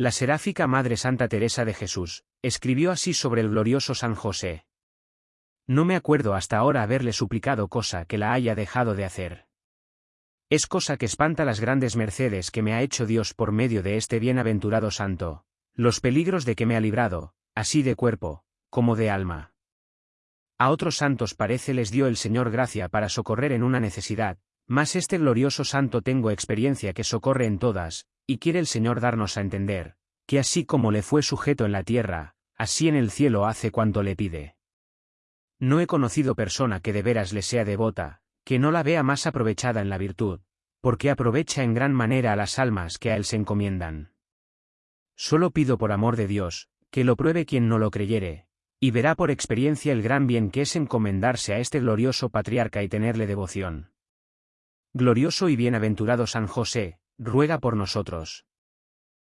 La seráfica Madre Santa Teresa de Jesús, escribió así sobre el glorioso San José. No me acuerdo hasta ahora haberle suplicado cosa que la haya dejado de hacer. Es cosa que espanta las grandes mercedes que me ha hecho Dios por medio de este bienaventurado santo, los peligros de que me ha librado, así de cuerpo, como de alma. A otros santos parece les dio el Señor gracia para socorrer en una necesidad, mas este glorioso santo tengo experiencia que socorre en todas, y quiere el Señor darnos a entender, que así como le fue sujeto en la tierra, así en el cielo hace cuanto le pide. No he conocido persona que de veras le sea devota, que no la vea más aprovechada en la virtud, porque aprovecha en gran manera a las almas que a él se encomiendan. Solo pido por amor de Dios, que lo pruebe quien no lo creyere, y verá por experiencia el gran bien que es encomendarse a este glorioso patriarca y tenerle devoción. Glorioso y bienaventurado San José, ruega por nosotros.